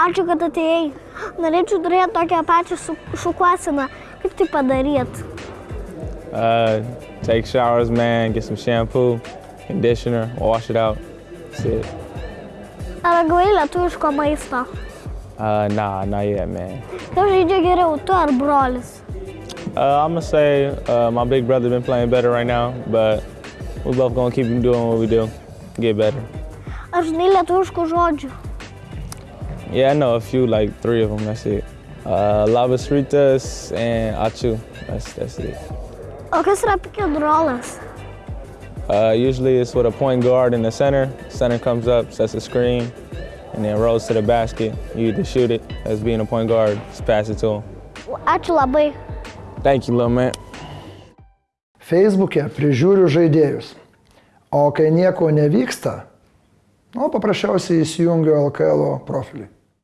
Ačiū, kad atėjai. Norėčiau turėti tokią pačią šukuoseną. Kaip tai padaryti? Uh, take showers, man. Get some shampoo, conditioner, wash it out. That's it. Ar gavai lietuviško maisto? Uh, nah, not yet, man. Kas žaidžia geriau, tu ar brolis? Uh, I'm gonna say uh, my big brother been playing better right now, but we both gonna keep doing what we do, get better. Ar žinai lietuviškų žodžių? Yeah, I know a few, like three of them. That's it. Uh, labas rytas and achu. That's that's it. O kas yra pick and rollas? Uh, usually it's with a point guard in the center. Center comes up, sets a screen, and then rolls to the basket. You either shoot it as being a point guard, just pass it to him. Ačiū labai. Thank you, little man. Facebook'e prižiūriu žaidėjus. O kai nieko nevyksta, nu, paprasčiausiai įsijungiu LKL profilį.